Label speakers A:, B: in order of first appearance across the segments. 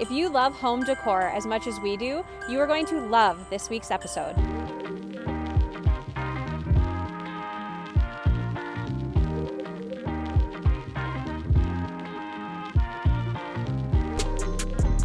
A: If you love home decor as much as we do, you are going to love this week's episode.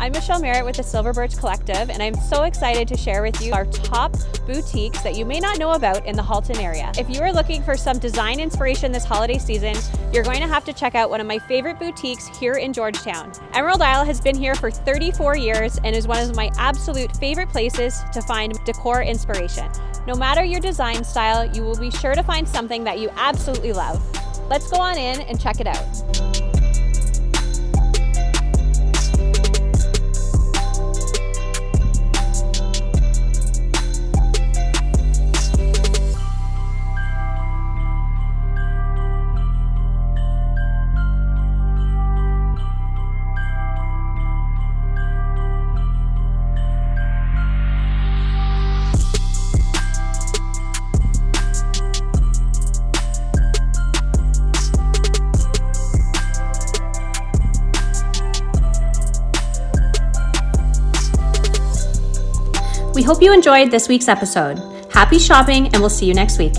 A: I'm Michelle Merritt with the Silver Birch Collective, and I'm so excited to share with you our top boutiques that you may not know about in the Halton area. If you are looking for some design inspiration this holiday season, you're going to have to check out one of my favorite boutiques here in Georgetown. Emerald Isle has been here for 34 years and is one of my absolute favorite places to find decor inspiration. No matter your design style, you will be sure to find something that you absolutely love. Let's go on in and check it out. We hope you enjoyed this week's episode. Happy shopping, and we'll see you next week.